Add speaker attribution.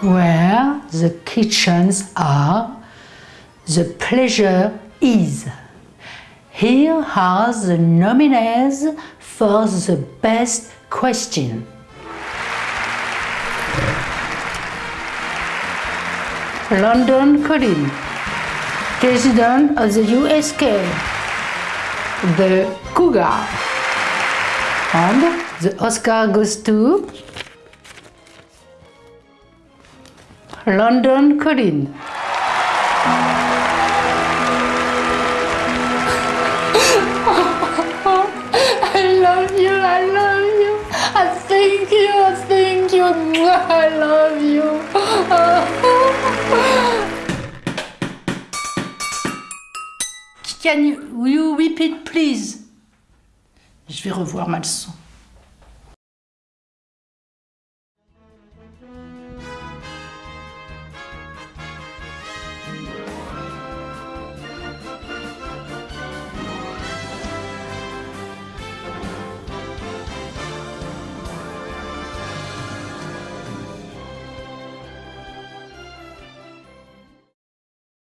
Speaker 1: Where the kitchens are, the pleasure is. Here are the nominees for the best question. London Colin, President of the USK, the Cougar. And the Oscar goes to London Colin.
Speaker 2: I love you, I love you. I thank you, I thank you. I love you.
Speaker 1: Can you, you repeat please? Je vais revoir ma leçon.